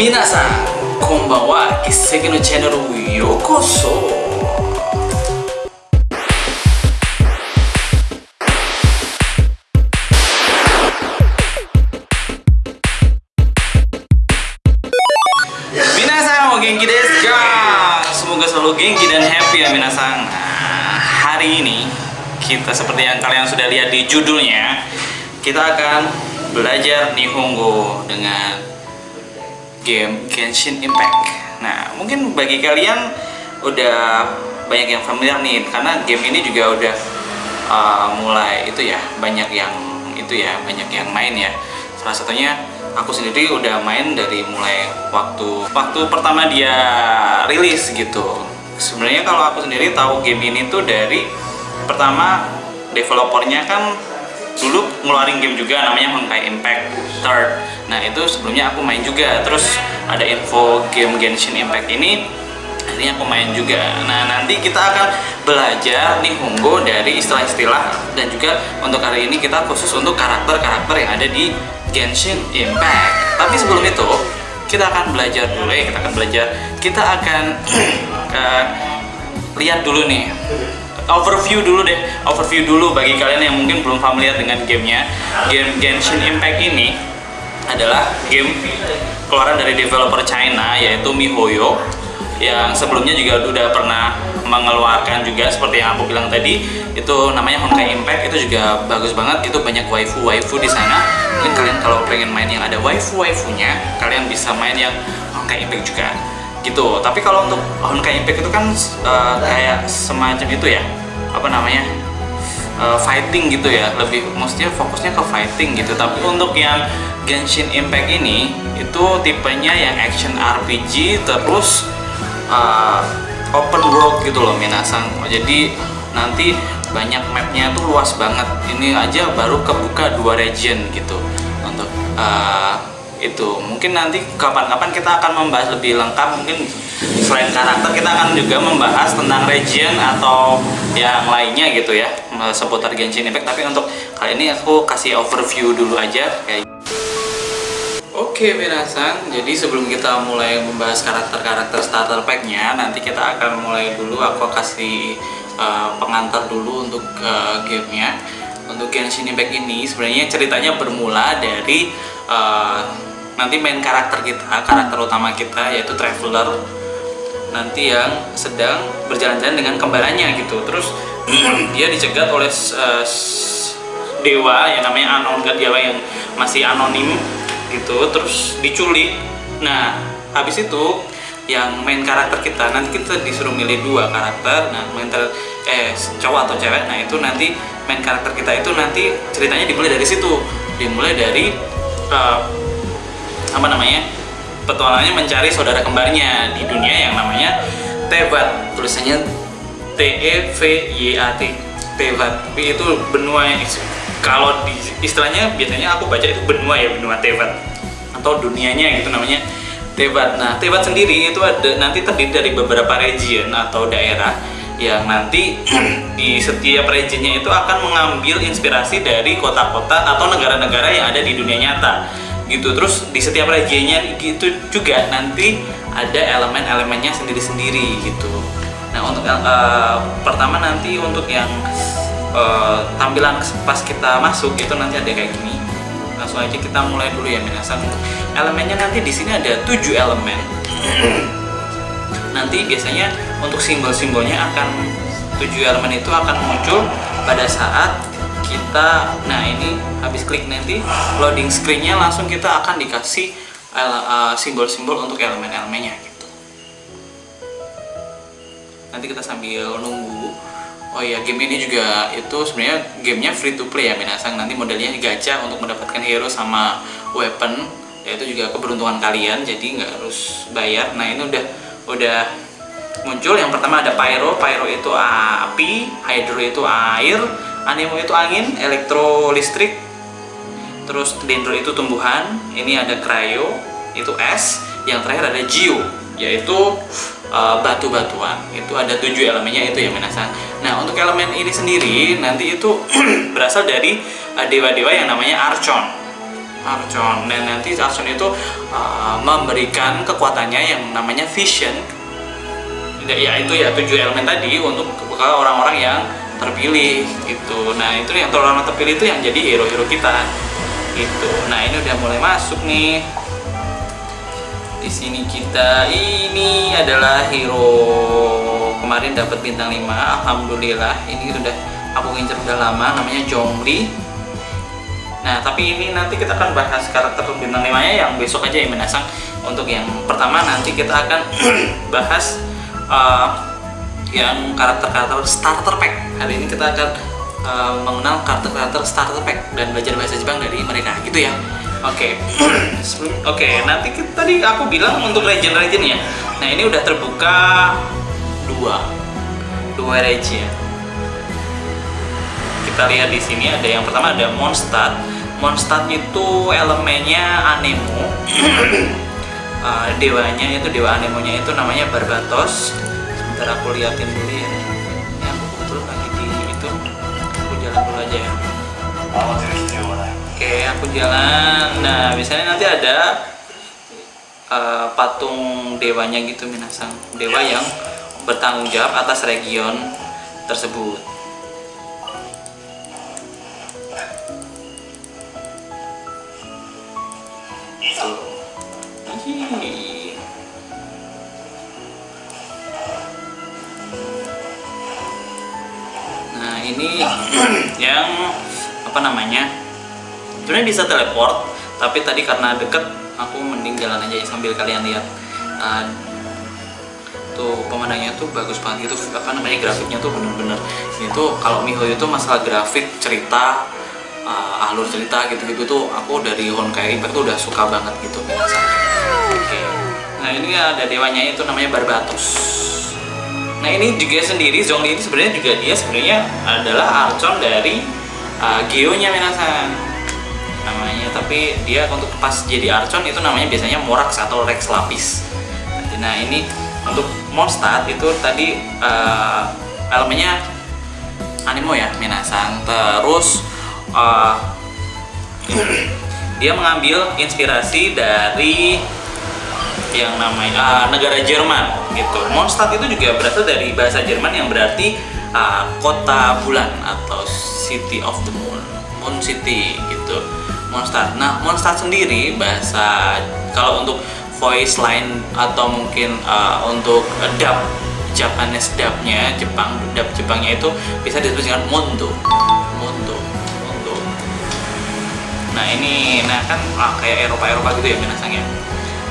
皆さんこんばんは一石のチャンネルへようこそ Minasang, o genki desu ka? Semoga selalu genki dan happy ya minasang. Nah, hari ini kita seperti yang kalian sudah lihat di judulnya, kita akan belajar Nihongo dengan game Genshin Impact. Nah, mungkin bagi kalian udah banyak yang familiar nih karena game ini juga udah uh, mulai itu ya, banyak yang itu ya, banyak yang main ya. Salah satunya aku sendiri udah main dari mulai waktu waktu pertama dia rilis gitu. Sebenarnya kalau aku sendiri tahu game ini tuh dari pertama developernya kan dulu ngeluarin game juga namanya Honkai Impact Third. Nah itu sebelumnya aku main juga. Terus ada info game Genshin Impact ini akhirnya aku main juga. Nah nanti kita akan belajar Nihongo dari istilah-istilah dan juga untuk hari ini kita khusus untuk karakter-karakter yang ada di Genshin Impact. Tapi sebelum itu kita akan belajar dulu ya. Kita akan belajar. Kita akan uh, lihat dulu nih overview dulu deh overview dulu bagi kalian yang mungkin belum familiar dengan gamenya. Game Genshin Impact ini adalah game keluaran dari developer China yaitu MiHoYo yang sebelumnya juga udah pernah mengeluarkan juga seperti yang aku bilang tadi. Itu namanya Honkai Impact itu juga bagus banget. Itu banyak waifu waifu di sana. Mungkin kalian kalau pengen main yang ada waifu waifunya kalian bisa main yang Honkai Impact juga gitu. Tapi kalau untuk Honkai Impact itu kan uh, kayak semacam itu ya. Apa namanya? Uh, fighting gitu ya. Lebih maksudnya fokusnya ke fighting gitu. Tapi untuk yang Genshin Impact ini itu tipenya yang action RPG terus uh, open world gitu loh Minasang jadi nanti banyak mapnya tuh luas banget. Ini aja baru kebuka dua region gitu. Untuk uh, itu. Mungkin nanti kapan-kapan kita akan membahas lebih lengkap mungkin selain karakter kita akan juga membahas tentang region atau yang lainnya gitu ya seputar Genshin Impact. Tapi untuk kali ini aku kasih overview dulu aja kayak Oke Minasan, jadi sebelum kita mulai membahas karakter-karakter starter pack-nya nanti kita akan mulai dulu. Aku kasih uh, pengantar dulu untuk uh, gamenya. Untuk Genshin Impact ini sebenarnya ceritanya bermula dari uh, nanti main karakter kita, karakter utama kita yaitu Traveler. Nanti yang sedang berjalan-jalan dengan kembarannya gitu. Terus dia dicegat oleh uh, dewa yang namanya anon dewa yang masih anonim gitu terus diculik. Nah habis itu yang main karakter kita nanti kita disuruh milih dua karakter. Nah main eh cowok atau cewek nah itu nanti main karakter kita itu nanti ceritanya dimulai dari situ. Dimulai dari uh, apa namanya petualangannya mencari saudara kembarnya di dunia yang namanya Tevat. Tulisannya T E V Y A T Tevat. Tapi itu benua yang kalau di istilahnya biasanya aku baca itu benua ya benua Tevat. Atau dunianya gitu namanya Tevat. Nah Tevat sendiri itu ada nanti terdiri dari beberapa region atau daerah yang nanti di setiap regionnya itu akan mengambil inspirasi dari kota-kota atau negara-negara yang ada di dunia nyata gitu. Terus di setiap regionnya gitu juga nanti ada elemen-elemennya sendiri-sendiri gitu. Nah untuk uh, pertama nanti untuk yang uh, tampilan pas kita masuk itu nanti ada kayak gini. Langsung aja kita mulai dulu ya minasan elemennya nanti di sini ada tujuh elemen. Nanti biasanya untuk simbol-simbolnya akan tujuh elemen itu akan muncul pada saat kita nah ini habis klik nanti loading screennya langsung kita akan dikasih uh, simbol-simbol untuk elemen-elemennya gitu. Nanti kita sambil nunggu. Oh ya game ini juga itu sebenarnya gamenya free to play ya Minasang. Nanti modelnya gacha untuk mendapatkan hero sama weapon. Yaitu juga keberuntungan kalian jadi nggak harus bayar. Nah ini udah udah muncul. Yang pertama ada pyro. Pyro itu api hydro itu air animo itu angin elektro listrik terus dendro itu tumbuhan ini ada cryo itu es yang terakhir ada geo yaitu uh, batu-batuan itu ada tujuh elemennya itu yang menasang nah untuk elemen ini sendiri nanti itu berasal dari dewa-dewa uh, yang namanya archon. Archon. Dan nanti Archon itu uh, memberikan kekuatannya yang namanya vision ya itu ya tujuh elemen tadi untuk orang-orang yang terpilih gitu. Nah itu yang orang terpilih itu yang jadi hero-hero kita gitu. Nah ini udah mulai masuk nih. Di sini kita ini adalah hero kemarin dapat bintang 5 alhamdulillah. Ini udah aku ngincer udah lama namanya Jongli. Nah tapi ini nanti kita akan bahas karakter bintang 5 nya yang besok aja yang menasang untuk yang pertama nanti kita akan bahas uh, yang karakter-karakter starter pack hari ini kita akan uh, mengenal karakter-karakter starter pack dan belajar bahasa Jepang dari mereka gitu ya Oke, okay. oke. Okay, nanti kita, tadi aku bilang untuk region-region ya. Nah ini udah terbuka dua, dua region. Kita lihat di sini ada yang pertama ada Mondstadt. Mondstadt itu elemennya Anemo. uh, dewanya itu dewa Anemonya itu namanya Barbatos. Sebentar aku liatin dulu ya. Ini aku kebetulan lagi di itu. Aku jalan dulu aja ya. Oke, aku jalan. Nah, misalnya nanti ada uh, patung dewanya gitu minasang. Dewa yang bertanggung jawab atas region tersebut. Nah, ini yang apa namanya? sebenarnya bisa teleport tapi tadi karena deket aku mending jalan aja sambil kalian lihat. Uh, tuh pemandangannya tuh bagus banget. Itu apa namanya grafiknya tuh bener-bener. Ini tuh kalau Mihoyo itu masalah grafik cerita uh, alur cerita gitu-gitu tuh aku dari Honkai Impact tuh udah suka banget gitu. Oke. Okay. nah ini ada dewanya itu namanya Barbatos nah ini juga sendiri Zhongli ini sebenarnya juga dia sebenarnya adalah Archon dari uh, Geonya Minasan. Namanya tapi dia untuk pas jadi Archon itu namanya biasanya Morax atau Rex Lapis. Nah ini untuk Mondstadt itu tadi uh, elemennya animo ya Minasang terus uh, dia mengambil inspirasi dari yang namanya uh, negara Jerman gitu. Mondstadt itu juga berasal dari bahasa Jerman yang berarti uh, kota bulan atau City of the Moon Moon City gitu. Mondstadt. Nah, Mondstadt sendiri bahasa kalau untuk voice line atau mungkin uh, untuk dub Japanese dubnya Jepang dub Jepangnya itu bisa disebut dengan Mondo. Mondo Mondo. Nah ini nah kan ah, kayak Eropa Eropa gitu ya binasanya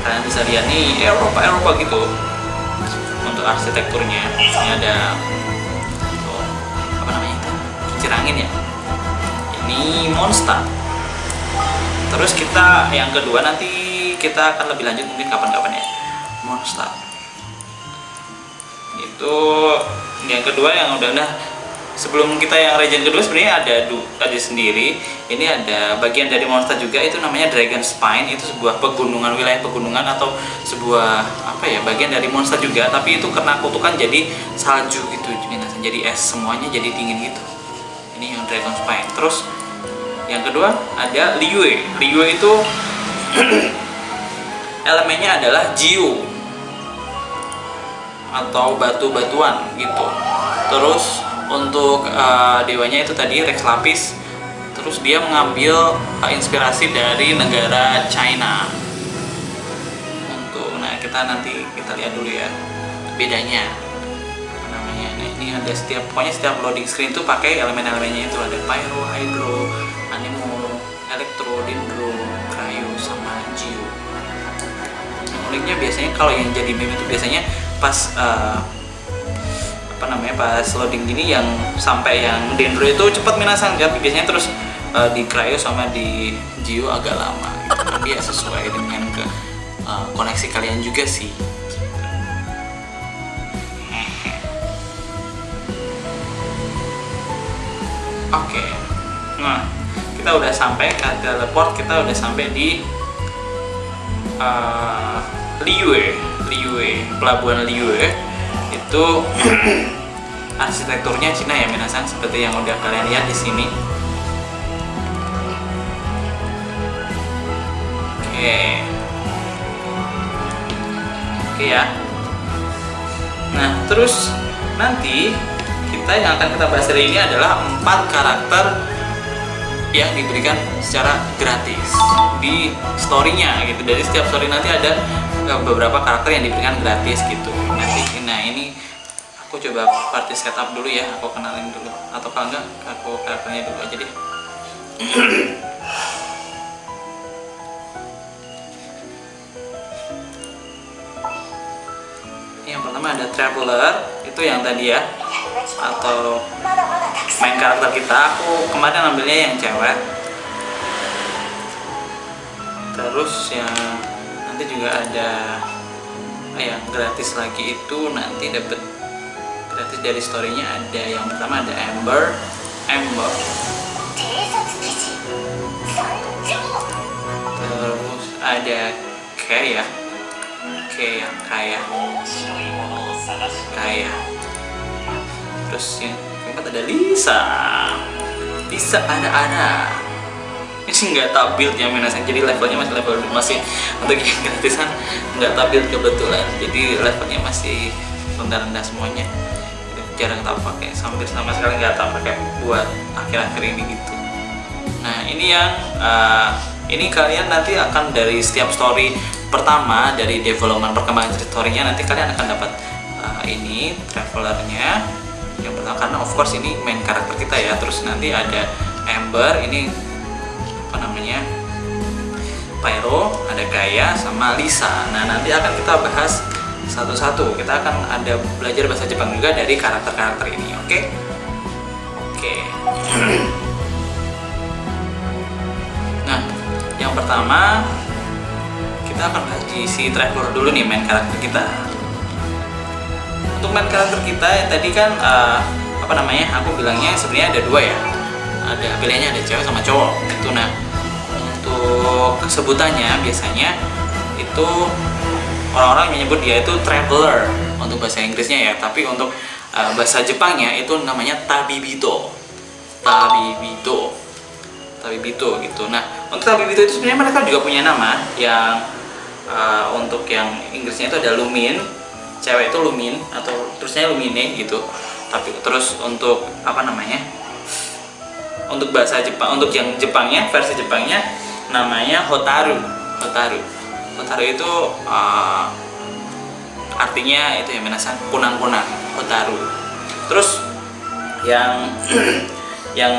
kalian bisa lihat nih Eropa Eropa gitu. Untuk arsitekturnya ini ada apa namanya itu kincir angin ya. Ini Mondstadt terus kita yang kedua nanti kita akan lebih lanjut mungkin kapan-kapan ya. Monster. Itu yang kedua yang udah udah sebelum kita yang region kedua sebenarnya ada ada sendiri. Ini ada bagian dari monster juga itu namanya Dragon Spine. Itu sebuah pegunungan wilayah pegunungan atau sebuah apa ya bagian dari monster juga. Tapi itu kena kutukan jadi salju gitu jadi es semuanya jadi dingin gitu. Ini yang Dragon Spine. Terus yang kedua ada liue liue itu elemennya adalah jiu. Atau batu-batuan gitu. Terus untuk uh, dewanya itu tadi Rex Lapis. Terus dia mengambil uh, inspirasi dari negara China. Untuk nah kita nanti kita lihat dulu ya bedanya. Apa namanya? Nah, ini ada setiap pokoknya setiap loading screen tuh pakai elemen-elemennya itu. Ada pyro, hydro, animo, elektro, dendro, cryo, sama geo. Uniknya biasanya kalau yang jadi meme itu biasanya pas uh, apa namanya pas loading gini yang sampai yang dendro itu cepat minasang tapi biasanya terus uh, di cryo sama di geo agak lama gitu. tapi ya sesuai dengan ke uh, koneksi kalian juga sih Oke, okay. nah kita udah sampai ke teleport kita udah sampai di uh, Liyue Liyue pelabuhan Liyue itu arsitekturnya Cina ya minasang seperti yang udah kalian lihat di sini. Oke. Oke ya. Nah terus nanti kita yang akan kita bahas hari ini adalah empat karakter yang diberikan secara gratis di storynya gitu. Dari setiap story nanti ada eh, beberapa karakter yang diberikan gratis gitu nanti nah ini aku coba party setup dulu ya aku kenalin dulu. Atau kalau enggak aku karakternya dulu aja deh. Yang pertama ada traveler itu yang tadi ya. Atau main karakter kita. Aku kemarin ambilnya yang cewek. Terus yang nanti juga ada yang gratis lagi itu nanti dapat gratis dari storynya ada. Yang pertama ada Amber. Amber. Terus ada Kaya Kaya Kaya Kaya terus yang keempat ada Lisa. Lisa ini sih nggak tak build ya Minasan jadi levelnya masih level masih untuk yang gratisan nggak tak build kebetulan. Jadi levelnya masih rendah-rendah semuanya. Jarang tak pakai hampir sama sekali nggak tak pakai buat akhir-akhir ini gitu. Nah ini yang uh, ini kalian nanti akan dari setiap story pertama dari development perkembangan storynya nanti kalian akan dapat uh, ini travelernya. Yang pertama karena of course ini main karakter kita ya. Terus nanti ada Amber ini apa namanya? Pyro ada Gaia sama Lisa. Nah nanti akan kita bahas satu-satu. Kita akan ada belajar bahasa Jepang juga dari karakter-karakter ini oke? Okay? oke. Okay. nah yang pertama kita akan bahas di si traveler dulu nih main karakter kita. Untuk main karakter kita tadi kan uh, apa namanya? Aku bilangnya sebenarnya ada dua ya ada pilihannya ada cewek sama cowok. Itu nah untuk sebutannya biasanya itu orang-orang menyebut dia itu traveler untuk bahasa Inggrisnya ya. Tapi untuk uh, bahasa Jepangnya itu namanya tabibito. Tabibito. Tabibito gitu. Nah untuk tabibito itu sebenarnya mereka juga punya nama yang uh, untuk yang Inggrisnya itu ada lumin. Cewek itu lumin atau terusnya lumine gitu. Tapi terus untuk apa namanya untuk bahasa Jepang untuk yang Jepangnya versi Jepangnya namanya Hotaru. Hotaru. Hotaru itu uh, artinya itu yang menasan kunang-kunang Hotaru. Terus yang yang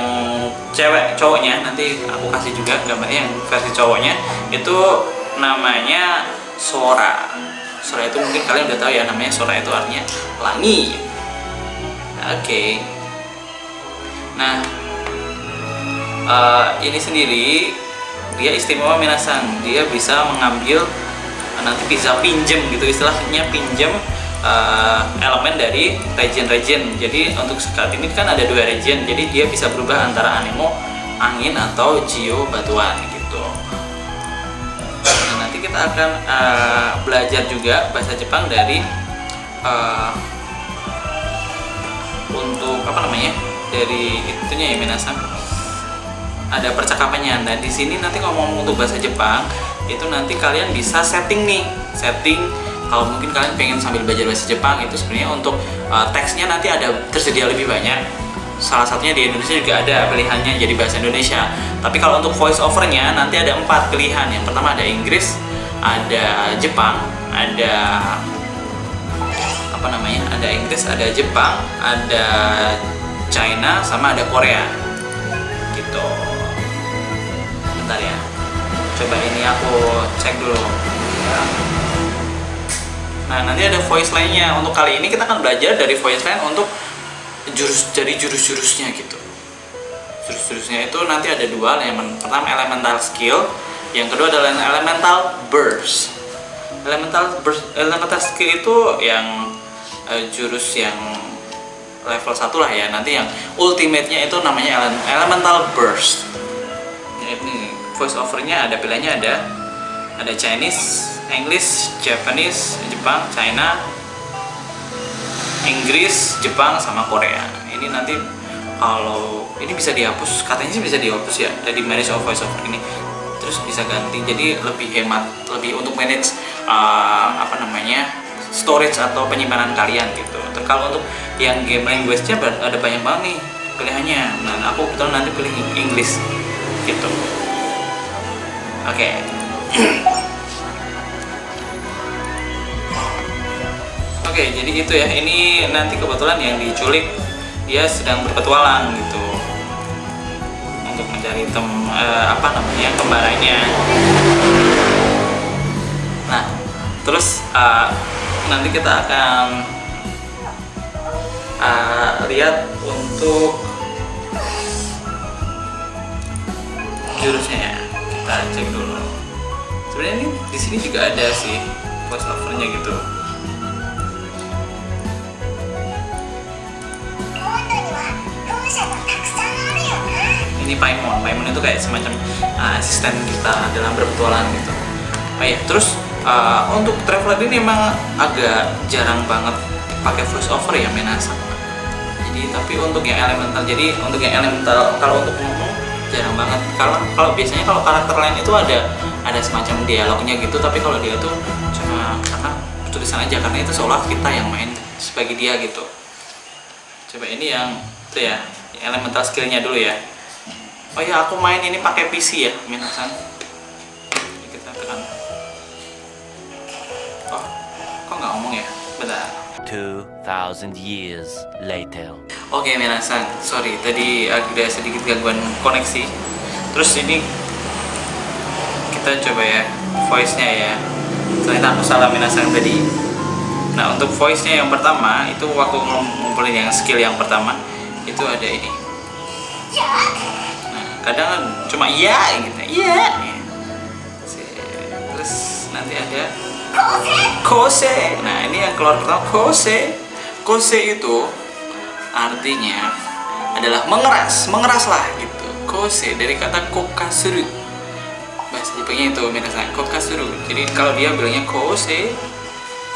cewek cowoknya nanti aku kasih juga gambarnya yang versi cowoknya itu namanya Sora. Sora itu mungkin kalian udah tahu ya namanya Sora itu artinya langit. Oke. Okay. nah uh, ini sendiri dia istimewa minasan. Dia bisa mengambil uh, nanti bisa pinjem gitu istilahnya pinjem uh, elemen dari region-region jadi untuk saat ini kan ada dua region jadi dia bisa berubah antara anemo angin atau geo batuan gitu. Nah, nanti kita akan uh, belajar juga bahasa Jepang dari uh, untuk apa namanya dari itunya ya minasan ada percakapannya. Dan di sini nanti ngomong untuk bahasa Jepang itu nanti kalian bisa setting nih. Setting kalau mungkin kalian pengen sambil belajar bahasa Jepang itu sebenarnya untuk uh, teksnya nanti ada tersedia lebih banyak. Salah satunya di Indonesia juga ada pilihannya jadi bahasa Indonesia. Tapi kalau untuk voice overnya nanti ada empat pilihan. Yang pertama ada Inggris ada Jepang ada apa namanya ada Inggris ada Jepang ada China sama ada Korea coba ini aku cek dulu. Nah nanti ada voice line-nya. Untuk kali ini kita akan belajar dari voice line untuk jurus dari jurus-jurusnya gitu. Jurus-jurusnya itu nanti ada dua elemen pertama elemental skill yang kedua adalah elemental burst. Elemental burst elemental skill itu yang uh, jurus yang level 1 lah ya. Nanti yang ultimate-nya itu namanya elemental burst. Ini voice overnya ada pilihannya ada ada Chinese English Japanese Jepang China Inggris Jepang sama Korea. Ini nanti kalau ini bisa dihapus katanya sih bisa dihapus ya dari manage of voice over ini. Terus bisa ganti jadi lebih hemat lebih untuk manage uh, apa namanya storage atau penyimpanan kalian gitu. Terus untuk yang game language-nya ada banyak banget nih pilihannya. Nah aku kebetulan nanti pilih English gitu oke okay. Oke, okay, jadi itu ya. Ini nanti kebetulan yang diculik dia sedang berpetualang gitu untuk mencari tem uh, apa namanya kembarannya. Nah, terus uh, nanti kita akan uh, lihat untuk jurusnya ya. Kita cek dulu. Sebenarnya ini di sini juga ada sih voice overnya gitu. ini Paimon Paimon itu kayak semacam uh, asisten kita dalam berpetualang gitu oh ya terus uh, untuk traveler ini memang agak jarang banget pakai voice over ya Menasa jadi tapi untuk yang elemental jadi untuk yang elemental kalau untuk ngomong jarang banget. Kalau kalau biasanya kalau karakter lain itu ada ada semacam dialognya gitu tapi kalau dia tuh cuma karena tulisan aja karena itu seolah kita yang main sebagai dia gitu. Coba ini yang itu ya elemental skillnya dulu ya. Oh ya aku main ini pakai PC ya minasan kita tekan. Oh kok nggak ngomong ya? Bentar 2000 years later. Oke okay, minasan sorry tadi ada sedikit gangguan koneksi. Terus ini kita coba ya voice nya ya. Ternyata aku salah minasan tadi. Nah untuk voice nya yang pertama itu waktu ngumpulin yang skill yang pertama. Itu ada ini. Kadang cuma iya gitu. Iya. Terus nanti ada kose? Nah ini yang keluar pertama kose. Kose itu artinya adalah mengeras mengeras lah gitu. Kose dari kata kokasuru. Bahasa Jepangnya itu minasan kokasuru. Jadi kalau dia bilangnya kose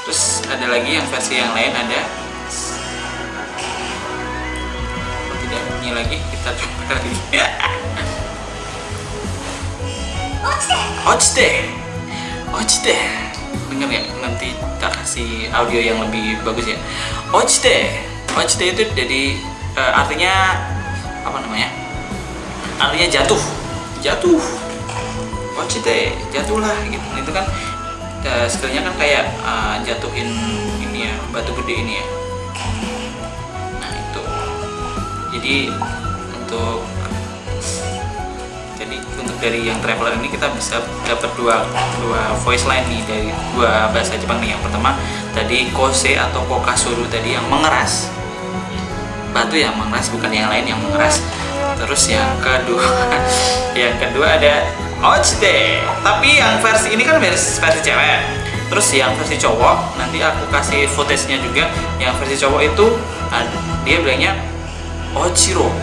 terus ada lagi yang versi yang lain ada tidak bunyi lagi kita coba lagi. Ochde Ochde Dengar ya nanti kita kasih audio yang lebih bagus ya. Ochde Ochde itu jadi uh, artinya apa namanya? Artinya jatuh. Jatuh. Ochde jatuhlah gitu. Itu kan uh, skillnya kan kayak uh, jatuhin ini ya batu gede ini ya. Nah itu. Jadi untuk untuk dari yang traveler ini kita bisa dapat dua dua voice line nih dari dua bahasa Jepang nih. Yang pertama tadi kose atau kokasuru tadi yang mengeras. Batu yang mengeras bukan yang lain yang mengeras. Terus yang kedua yang kedua ada ochite tapi yang versi ini kan versi, versi cewek. Terus yang versi cowok nanti aku kasih footage-nya juga. Yang versi cowok itu dia bilangnya ochiro.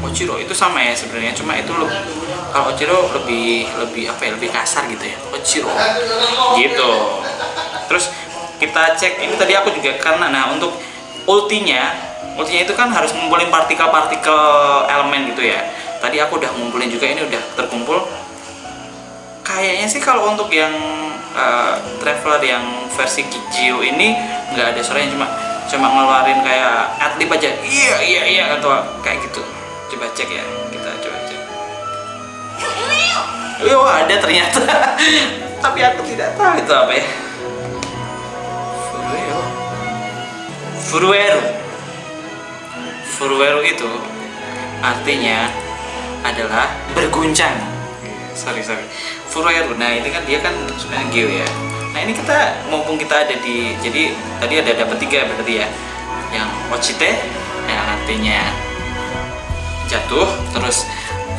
Ochiro itu sama ya sebenarnya cuma itu loh kalau Ochiro lebih lebih apa ya lebih kasar gitu ya? Ochiro. Gitu. Terus kita cek ini tadi aku juga karena nah untuk ultinya ultinya itu kan harus ngumpulin partikel-partikel elemen gitu ya. Tadi aku udah ngumpulin juga ini udah terkumpul. Kayaknya sih kalau untuk yang uh, traveler yang versi Kijio ini nggak ada suaranya cuma cuma ngeluarin kayak adlib aja. Iya iya iya atau kayak gitu. Coba cek ya Oh ada ternyata. Tapi aku tidak tahu itu apa ya. Furuero Furuero Furuero itu Artinya Adalah berguncang. Sorry sorry. Furuero, nah ini kan dia kan sebenarnya Geo ya. Nah ini kita mumpung kita ada di Jadi tadi ada dapat tiga berarti ya. Yang Ochite Yang artinya Jatuh Terus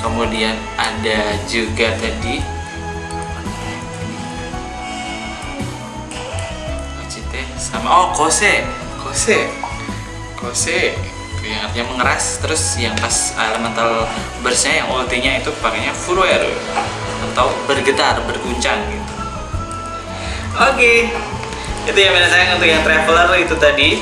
kemudian ada juga tadi. Sama. Oh kose. Kose. Kose. Yang artinya mengeras. Terus yang pas elemental burstnya yang ultinya itu pakainya furueru atau bergetar berguncang gitu. Oke. Okay. itu ya sayang untuk yang traveler itu tadi